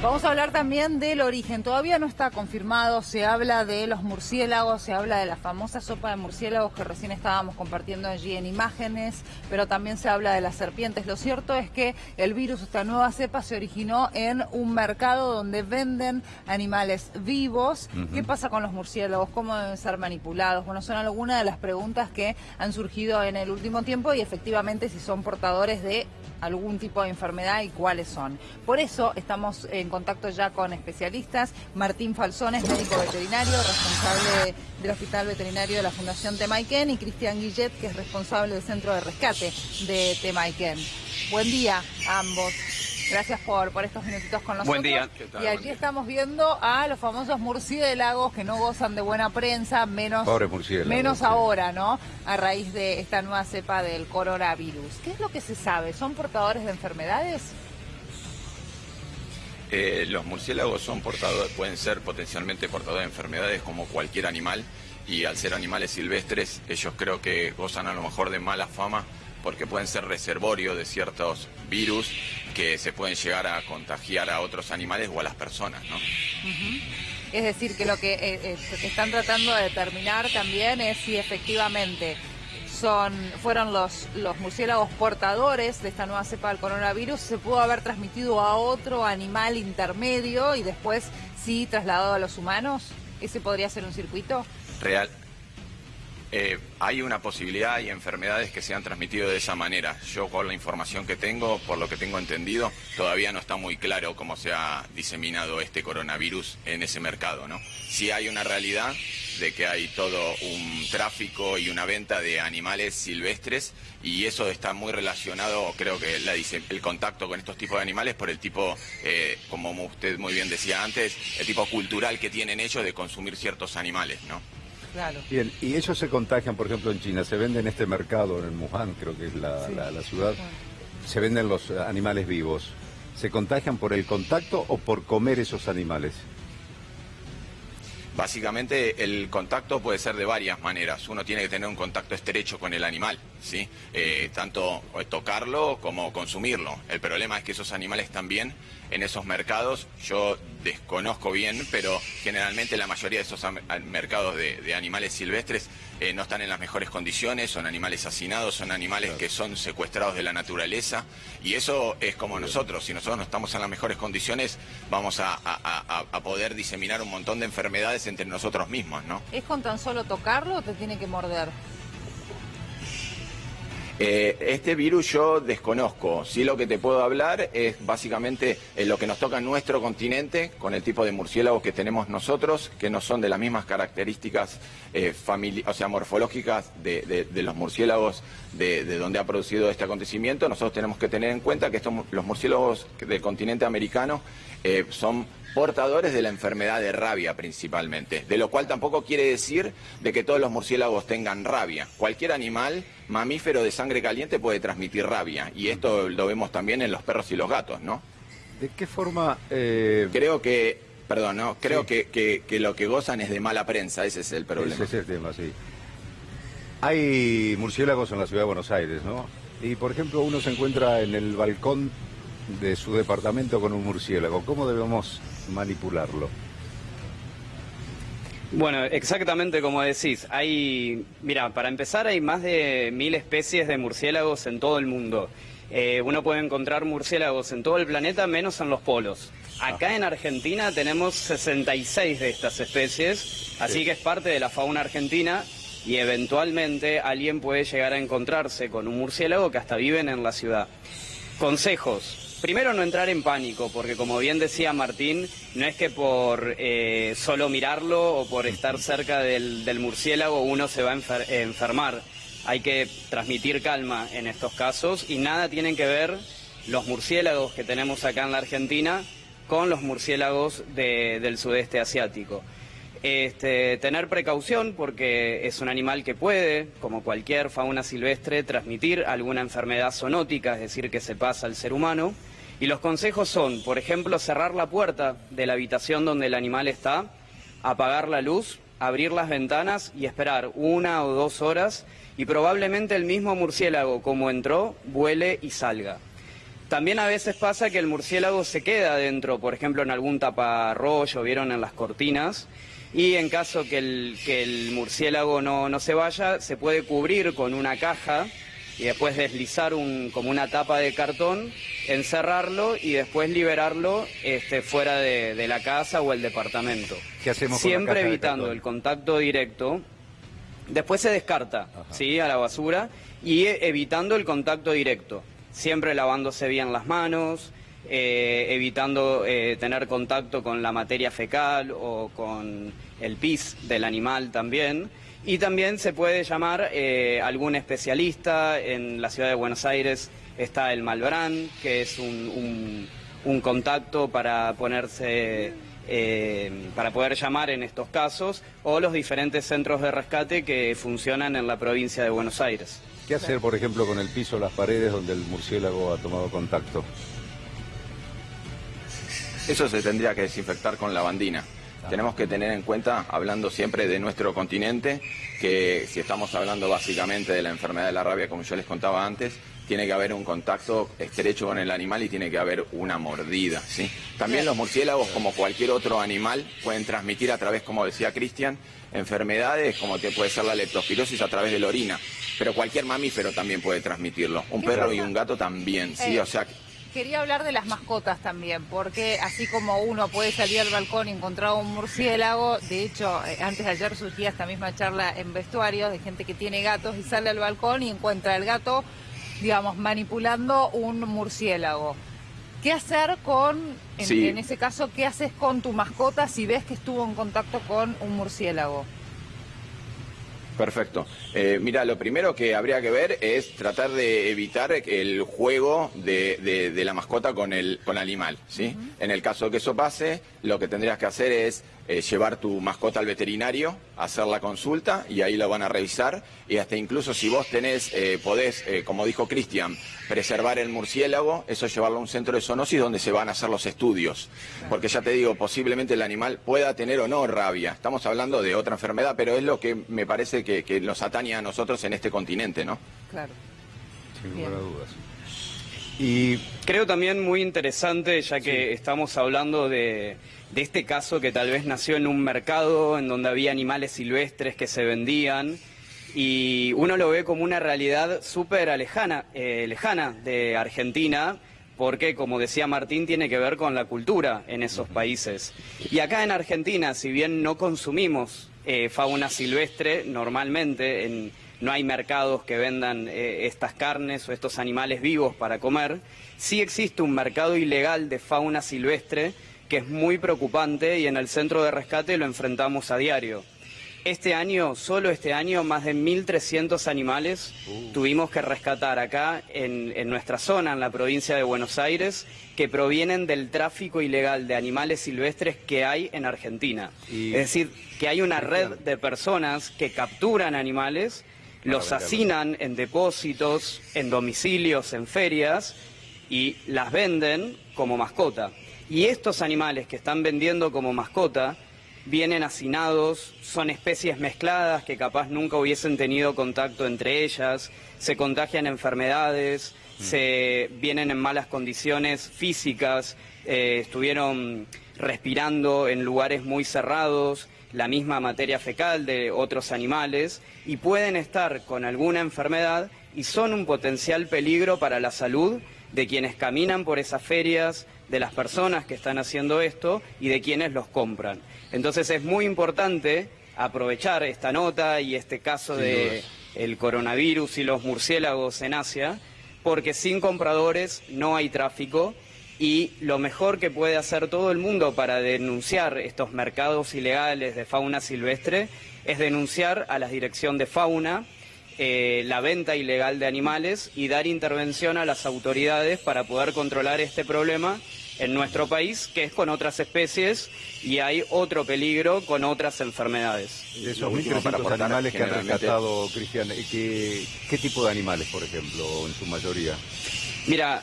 Vamos a hablar también del origen. Todavía no está confirmado. Se habla de los murciélagos, se habla de la famosa sopa de murciélagos que recién estábamos compartiendo allí en imágenes, pero también se habla de las serpientes. Lo cierto es que el virus, esta nueva cepa, se originó en un mercado donde venden animales vivos. ¿Qué pasa con los murciélagos? ¿Cómo deben ser manipulados? Bueno, son algunas de las preguntas que han surgido en el último tiempo y efectivamente si son portadores de algún tipo de enfermedad y cuáles son. Por eso estamos en contacto ya con especialistas. Martín Falsones, médico veterinario, responsable del Hospital Veterinario de la Fundación Temaiken, y Cristian Guillet, que es responsable del Centro de Rescate de Temaiken. Buen día a ambos. Gracias por, por estos minutitos con nosotros. Buen día. Y aquí estamos viendo a los famosos murciélagos que no gozan de buena prensa, menos, menos ahora, ¿no? A raíz de esta nueva cepa del coronavirus. ¿Qué es lo que se sabe? ¿Son portadores de enfermedades? Eh, los murciélagos son portadores, pueden ser potencialmente portadores de enfermedades como cualquier animal y al ser animales silvestres ellos creo que gozan a lo mejor de mala fama porque pueden ser reservorio de ciertos virus que se pueden llegar a contagiar a otros animales o a las personas, ¿no? Es decir, que lo que eh, eh, están tratando de determinar también es si efectivamente son, fueron los, los murciélagos portadores de esta nueva cepa del coronavirus, se pudo haber transmitido a otro animal intermedio y después sí trasladado a los humanos. ¿Ese podría ser un circuito? Real, eh, hay una posibilidad y enfermedades que se han transmitido de esa manera. Yo con la información que tengo, por lo que tengo entendido, todavía no está muy claro cómo se ha diseminado este coronavirus en ese mercado, ¿no? Sí hay una realidad de que hay todo un tráfico y una venta de animales silvestres y eso está muy relacionado, creo que la dice, el contacto con estos tipos de animales por el tipo, eh, como usted muy bien decía antes, el tipo cultural que tienen ellos de consumir ciertos animales, ¿no? Bien, y ellos se contagian, por ejemplo, en China, se venden en este mercado, en el Wuhan, creo que es la, ciudad, se venden los animales vivos. ¿Se contagian por el contacto o por comer esos animales? Básicamente el contacto puede ser de varias maneras. Uno tiene que tener un contacto estrecho con el animal, ¿sí? Eh, tanto tocarlo como consumirlo. El problema es que esos animales también en esos mercados, yo desconozco bien, pero generalmente la mayoría de esos mercados de, animales silvestres eh, no están en las mejores condiciones, son animales hacinados, son animales que son secuestrados de la naturaleza y eso es como nosotros, si nosotros no estamos en las mejores condiciones vamos a, poder diseminar un montón de enfermedades entre nosotros mismos, ¿no? ¿Es con tan solo tocarlo o te tiene que morder? Eh, este virus yo desconozco. Sí lo que te puedo hablar es básicamente eh, lo que nos toca en nuestro continente, con el tipo de murciélagos que tenemos nosotros, que no son de las mismas características eh, o sea, morfológicas de, los murciélagos de, donde ha producido este acontecimiento. Nosotros tenemos que tener en cuenta que estos, los murciélagos del continente americano son portadores de la enfermedad de rabia principalmente, de lo cual tampoco quiere decir de que todos los murciélagos tengan rabia. Cualquier animal mamífero de sangre caliente puede transmitir rabia y esto lo vemos también en los perros y los gatos, ¿no? ¿De qué forma? Eh, creo que, perdón, ¿no? Creo que, lo que gozan es de mala prensa, ese es el problema. Ese es el tema, sí. Hay murciélagos en la ciudad de Buenos Aires, ¿no? Y por ejemplo uno se encuentra en el balcón de su departamento con un murciélago. ¿Cómo debemos manipularlo? Bueno, exactamente como decís. Hay, mira, para empezar hay más de mil especies de murciélagos en todo el mundo. Eh, uno puede encontrar murciélagos en todo el planeta, menos en los polos. Acá en Argentina tenemos 66 de estas especies, así que es parte de la fauna argentina y eventualmente alguien puede llegar a encontrarse con un murciélago que hasta viven en la ciudad. Consejos. Primero no entrar en pánico, porque como bien decía Martín, no es que por eh, solo mirarlo o por estar cerca del, murciélago uno se va a enfermar. Hay que transmitir calma en estos casos y nada tienen que ver los murciélagos que tenemos acá en la Argentina con los murciélagos del sudeste asiático. Este, tener precaución porque es un animal que puede, como cualquier fauna silvestre, transmitir alguna enfermedad zoonótica, es decir, que se pasa al ser humano. Y los consejos son, por ejemplo, cerrar la puerta de la habitación donde el animal está, apagar la luz, abrir las ventanas y esperar una o dos horas y probablemente el mismo murciélago como entró vuele y salga. También a veces pasa que el murciélago se queda dentro, por ejemplo, en algún taparrollo, vieron en las cortinas, y en caso que el, murciélago no se vaya, se puede cubrir con una caja y después deslizar un, como una tapa de cartón, encerrarlo y después liberarlo este, fuera de, la casa o el departamento. ¿Qué hacemos Siempre evitando el contacto directo. Después se descarta ¿sí? a la basura y evitando el contacto directo. Siempre lavándose bien las manos, eh, evitando eh, tener contacto con la materia fecal o con el pis del animal también. Y también se puede llamar eh, algún especialista. En la ciudad de Buenos Aires está el Malbrán, que es un, contacto para ponerse, eh, para poder llamar en estos casos, o los diferentes centros de rescate que funcionan en la provincia de Buenos Aires. ¿Qué hacer, por ejemplo, con el piso, las paredes donde el murciélago ha tomado contacto? Eso se tendría que desinfectar con lavandina. Tenemos que tener en cuenta, hablando siempre de nuestro continente, que si estamos hablando básicamente de la enfermedad de la rabia, como yo les contaba antes, tiene que haber un contacto estrecho con el animal y tiene que haber una mordida. ¿sí? También los murciélagos, como cualquier otro animal, pueden transmitir a través, como decía Cristian, enfermedades como te puede ser la leptospirosis a través de la orina. Pero cualquier mamífero también puede transmitirlo. Un perro y un gato también, ¿sí? Eh, o sea, quería hablar de las mascotas también, porque así como uno puede salir al balcón y encontrar un murciélago, de hecho, eh, antes de ayer surgía esta misma charla en vestuarios de gente que tiene gatos y sale al balcón y encuentra el gato, digamos, manipulando un murciélago. ¿Qué hacer con, en, en ese caso, qué haces con tu mascota si ves que estuvo en contacto con un murciélago? Perfecto. Eh, mira, lo primero que habría que ver es tratar de evitar el juego de, la mascota con el, con animal. ¿sí? En el caso de que eso pase, lo que tendrías que hacer es eh, llevar tu mascota al veterinario, hacer la consulta y ahí lo van a revisar. Y hasta incluso si vos tenés, eh, podés, eh, como dijo Cristian, preservar el murciélago, eso llevarlo a un centro de zoonosis donde se van a hacer los estudios. Porque ya te digo, posiblemente el animal pueda tener o no rabia. Estamos hablando de otra enfermedad, pero es lo que me parece que, nos atañe a nosotros en este continente, ¿no? Claro. Sin lugar a dudas. Y creo también muy interesante, ya que estamos hablando de, este caso que tal vez nació en un mercado en donde había animales silvestres que se vendían y uno lo ve como una realidad súper lejana, eh, lejana de Argentina, porque como decía Martín, tiene que ver con la cultura en esos países. Y acá en Argentina, si bien no consumimos eh, fauna silvestre normalmente en no hay mercados que vendan eh, estas carnes o estos animales vivos para comer, sí existe un mercado ilegal de fauna silvestre que es muy preocupante y en el centro de rescate lo enfrentamos a diario. Este año, solo este año, más de 1.300 animales uh. tuvimos que rescatar acá en, nuestra zona, en la provincia de Buenos Aires, que provienen del tráfico ilegal de animales silvestres que hay en Argentina. Es decir, que hay una red de personas que capturan animales los hacinan en depósitos, en domicilios, en ferias y las venden como mascota. Y estos animales que están vendiendo como mascota vienen hacinados, son especies mezcladas que capaz nunca hubiesen tenido contacto entre ellas, se contagian enfermedades, mm. se vienen en malas condiciones físicas, eh, estuvieron respirando en lugares muy cerrados, la misma materia fecal de otros animales y pueden estar con alguna enfermedad y son un potencial peligro para la salud de quienes caminan por esas ferias, de las personas que están haciendo esto y de quienes los compran. Entonces es muy importante aprovechar esta nota y este caso de el coronavirus y los murciélagos en Asia, porque sin compradores no hay tráfico y lo mejor que puede hacer todo el mundo para denunciar estos mercados ilegales de fauna silvestre es denunciar a la Dirección de Fauna eh, la venta ilegal de animales y dar intervención a las autoridades para poder controlar este problema en nuestro país, que es con otras especies y hay otro peligro con otras enfermedades. De esos 1.300 animales que han rescatado, Cristian, ¿qué, ¿qué tipo de animales, por ejemplo, en su mayoría? Mira,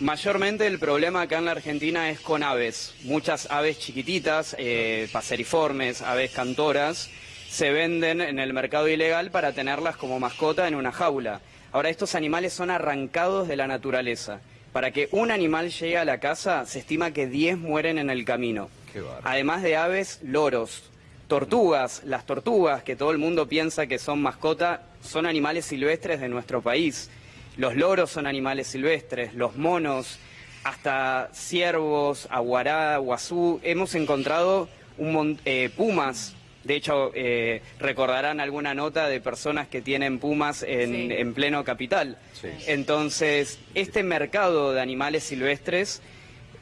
Mayormente el problema acá en la Argentina es con aves. Muchas aves chiquititas, eh, paseriformes, aves cantoras, se venden en el mercado ilegal para tenerlas como mascota en una jaula. Ahora, estos animales son arrancados de la naturaleza. Para que un animal llegue a la casa, se estima que 10 mueren en el camino. Además de aves, loros, tortugas. Las tortugas, que todo el mundo piensa que son mascota, son animales silvestres de nuestro país. Los loros son animales silvestres, los monos, hasta ciervos, aguará, guazú. Hemos encontrado un eh, pumas. De hecho, eh, recordarán alguna nota de personas que tienen pumas en, pleno capital. Entonces, este mercado de animales silvestres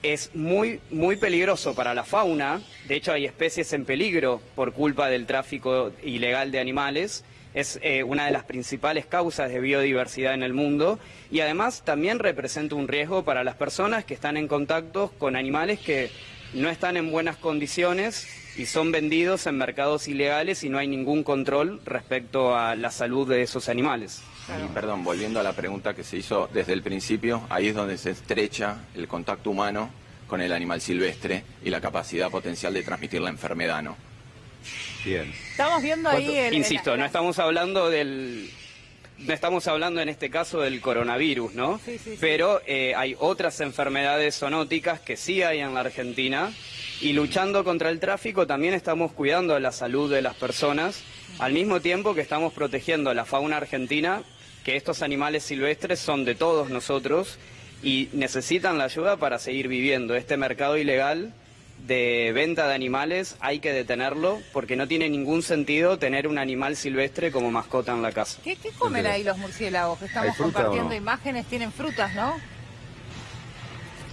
es muy, muy peligroso para la fauna. De hecho, hay especies en peligro por culpa del tráfico ilegal de animales. Es eh, una de las principales causas de biodiversidad en el mundo y además también representa un riesgo para las personas que están en contacto con animales que no están en buenas condiciones y son vendidos en mercados ilegales y no hay ningún control respecto a la salud de esos animales. perdón, volviendo a la pregunta que se hizo desde el principio, ahí es donde se estrecha el contacto humano con el animal silvestre y la capacidad potencial de transmitir la enfermedad, ¿no? Bien. Estamos viendo ahí el, Insisto, no estamos hablando del... No estamos hablando en este caso del coronavirus, ¿no? Sí, sí, sí. Pero eh, hay otras enfermedades zoonóticas que sí hay en la Argentina y luchando contra el tráfico también estamos cuidando la salud de las personas, al mismo tiempo que estamos protegiendo la fauna argentina, que estos animales silvestres son de todos nosotros y necesitan la ayuda para seguir viviendo. Este mercado ilegal de venta de animales hay que detenerlo porque no tiene ningún sentido tener un animal silvestre como mascota en la casa. ¿Qué, comen ahí los murciélagos? Estamos compartiendo imágenes, tienen frutas, ¿no?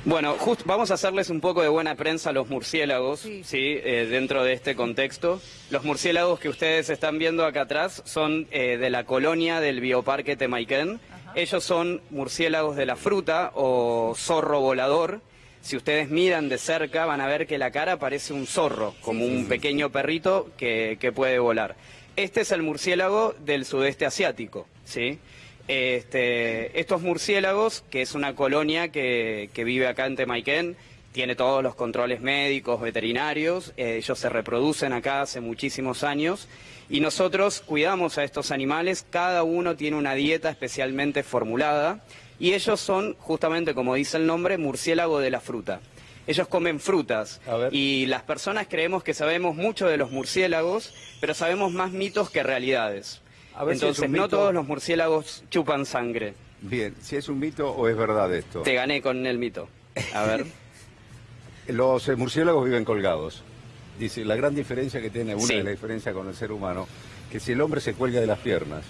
Bueno, justo vamos a hacerles un poco de buena prensa a los murciélagos, sí, eh, dentro de este contexto. Los murciélagos que ustedes están viendo acá atrás son eh, de la colonia del Bioparque Temaiken. Ellos son murciélagos de la fruta o zorro volador. Si ustedes miran de cerca van a ver que la cara parece un zorro, como un pequeño perrito que, que puede volar. Este es el murciélago del sudeste asiático, ¿sí? Este, estos murciélagos, que es una colonia que, vive acá en Temaiken, tiene todos los controles médicos, veterinarios, eh, ellos se reproducen acá hace muchísimos años y nosotros cuidamos a estos animales, cada uno tiene una dieta especialmente formulada y ellos son, justamente como dice el nombre, murciélago de la fruta. Ellos comen frutas y las personas creemos que sabemos mucho de los murciélagos, pero sabemos más mitos que realidades. Entonces, no todos los murciélagos chupan sangre. Bien, si es un mito o es verdad esto. Te gané con el mito. A ver. los eh, murciélagos viven colgados. Dice, la gran diferencia que tiene, una de las diferencias con el ser humano, que si el hombre se cuelga de las piernas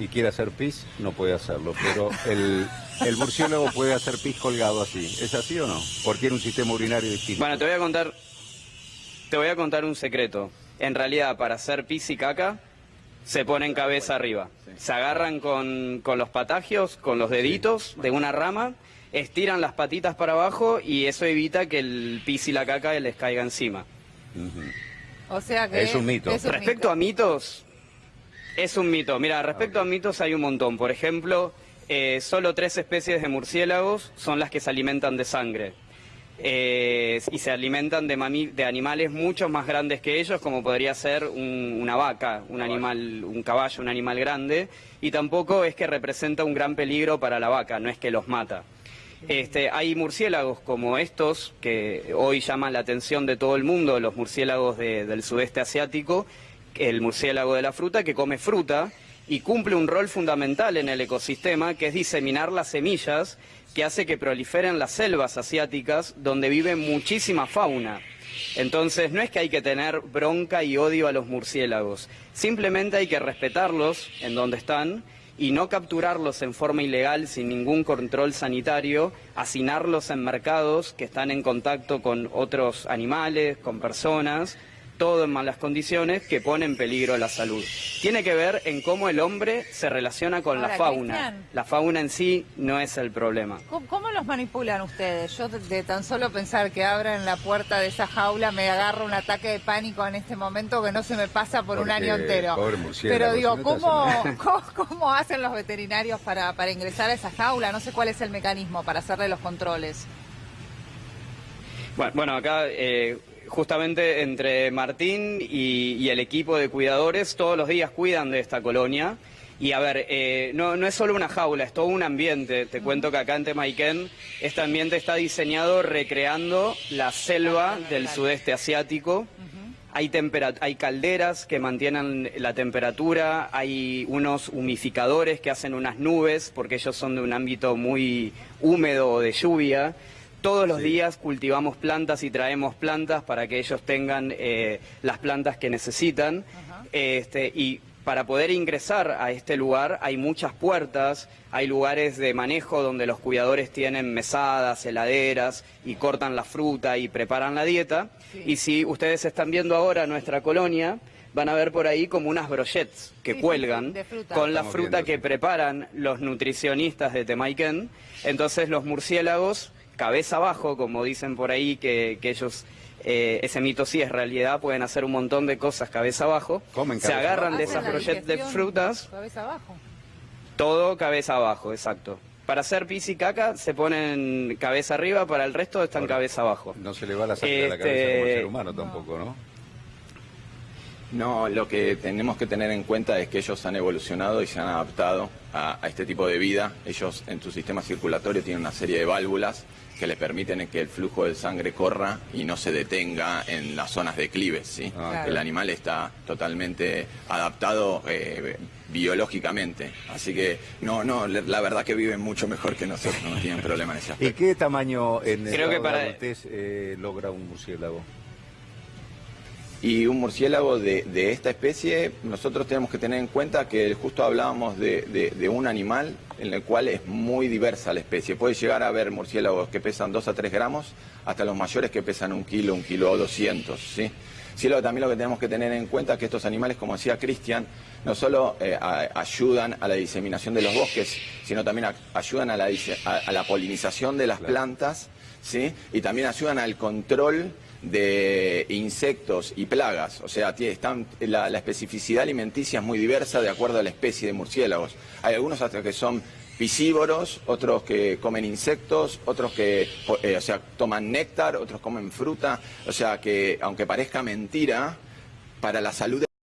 y quiere hacer pis, no puede hacerlo. Pero el, el murciélago puede hacer pis colgado así. ¿Es así o no? Porque tiene un sistema urinario distinto. Bueno, te voy a contar, te voy a contar un secreto. En realidad, para hacer pis y caca, se ponen cabeza arriba. Se agarran con, los patagios, con los deditos de una rama, estiran las patitas para abajo y eso evita que el pis y la caca les caiga encima. O sea que es un mito. respecto a mitos, es un mito. Mira, respecto a mitos hay un montón. Por ejemplo, eh, solo tres especies de murciélagos son las que se alimentan de sangre. Eh, y se alimentan de, de, animales mucho más grandes que ellos, como podría ser una vaca, un animal, un caballo, un animal grande, y tampoco es que representa un gran peligro para la vaca, no es que los mata. Este, hay murciélagos como estos, que hoy llaman la atención de todo el mundo, los murciélagos del sudeste asiático, el murciélago de la fruta, que come fruta y cumple un rol fundamental en el ecosistema, que es diseminar las semillas que hace que proliferen las selvas asiáticas donde vive muchísima fauna. Entonces no es que hay que tener bronca y odio a los murciélagos, simplemente hay que respetarlos en donde están y no capturarlos en forma ilegal sin ningún control sanitario, hacinarlos en mercados que están en contacto con otros animales, con personas todo en malas condiciones que pone en peligro la salud. Tiene que ver en cómo el hombre se relaciona con la fauna. La fauna en sí no es el problema. ¿Cómo, los manipulan ustedes? Yo de, tan solo pensar que abran la puerta de esa jaula me agarro un ataque de pánico en este momento que no se me pasa por un año entero. Pero digo, ¿cómo, ¿cómo, hacen los veterinarios para, para ingresar a esa jaula? No sé cuál es el mecanismo para hacerle los controles. Bueno, bueno acá eh, justamente entre Martín y, el equipo de cuidadores todos los días cuidan de esta colonia Y a ver, eh, no, no es solo una jaula, es todo un ambiente. Te cuento que acá en Temaiken este ambiente está diseñado recreando la selva del sudeste asiático. Hay, hay calderas que mantienen la temperatura, hay unos humificadores que hacen unas nubes, porque ellos son de un ámbito muy húmedo o de lluvia. Todos los días cultivamos plantas y traemos plantas para que ellos tengan eh, las plantas que necesitan. Este, y para poder ingresar a este lugar hay muchas puertas, hay lugares de manejo donde los cuidadores tienen mesadas, heladeras y cortan la fruta y preparan la dieta. Y si ustedes están viendo ahora nuestra colonia, van a ver por ahí como unas brochets que cuelgan con la fruta que preparan los nutricionistas de Temaiken. Entonces los murciélagos, cabeza abajo, como dicen por ahí, que, que ellos eh, ese mito sí es realidad, pueden hacer un montón de cosas cabeza abajo, se agarran de esas brochettes de frutas, cabeza abajo. todo cabeza abajo, exacto. Para hacer pis y caca se ponen cabeza arriba, para el resto están cabeza abajo. No se le va la sangre a la cabeza como el ser humano tampoco, ¿no? No, lo que tenemos que tener en cuenta es que ellos han evolucionado y se han adaptado a, este tipo de vida. Ellos en su sistema circulatorio tienen una serie de válvulas que les permiten que el flujo de sangre corra y no se detenga en las zonas de clives. ¿sí? Ah, el animal está totalmente adaptado eh, biológicamente. Así que no, no, la verdad que viven mucho mejor que nosotros, no tienen problema en ese aspecto. ¿Y qué tamaño en Creo que para... eh, logra un murciélago? Y un murciélago de, esta especie, nosotros tenemos que tener en cuenta que justo hablábamos de, un animal en el cual es muy diversa la especie. Puede llegar a haber murciélagos que pesan 2 a 3 gramos, hasta los mayores que pesan un kilo, un kilo o 200, ¿sí? Sí, también lo que tenemos que tener en cuenta es que estos animales, como decía Cristian, no solo eh, ayudan a la diseminación de los bosques, sino también ayudan a la, a la, polinización de las plantas, Y también ayudan al control de insectos y plagas. O sea, están, la, especificidad alimenticia es muy diversa de acuerdo a la especie de murciélagos. Hay algunos hasta que son piscívoros, otros que comen insectos, otros que eh, o sea, toman néctar, otros comen fruta. O sea que, aunque parezca mentira, para la salud